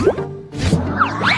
Música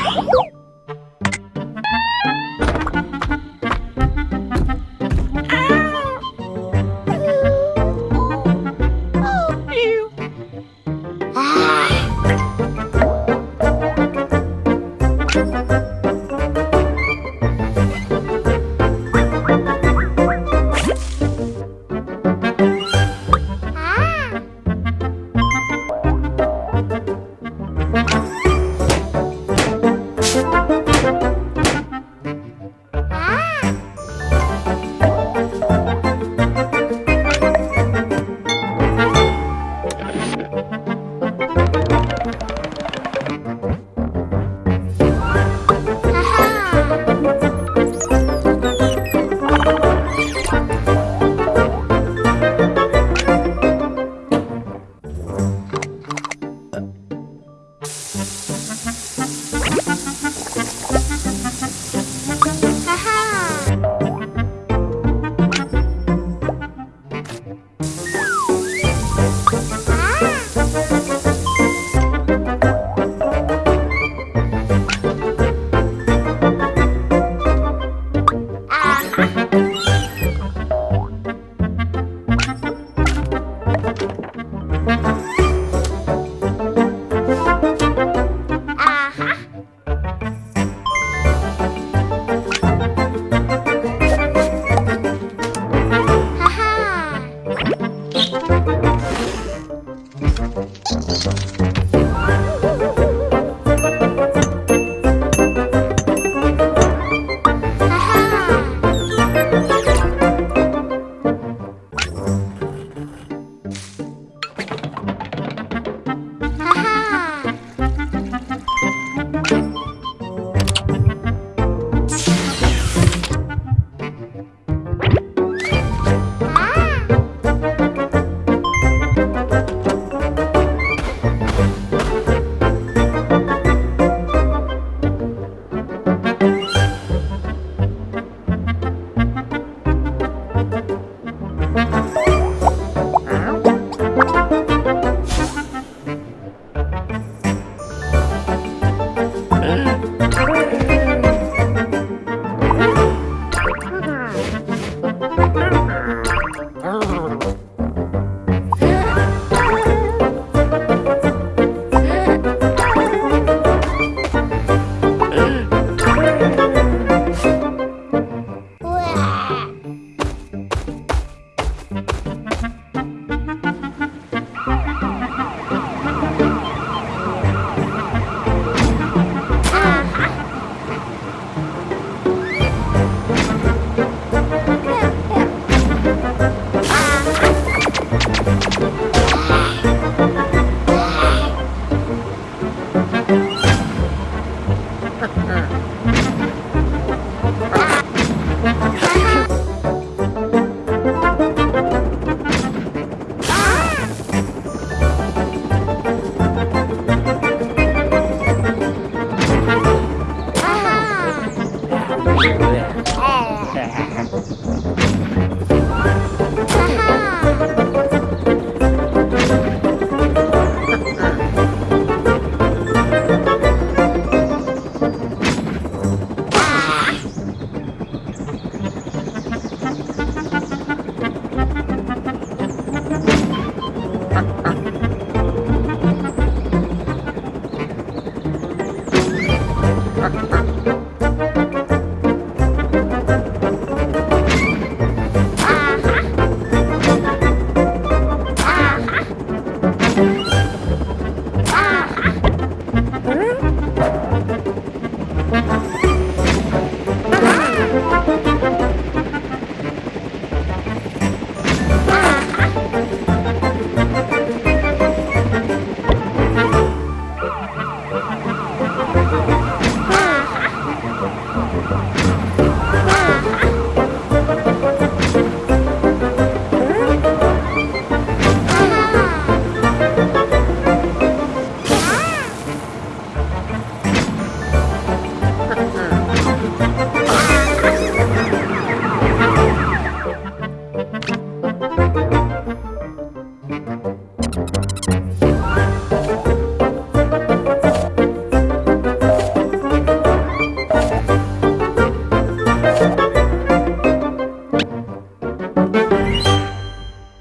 对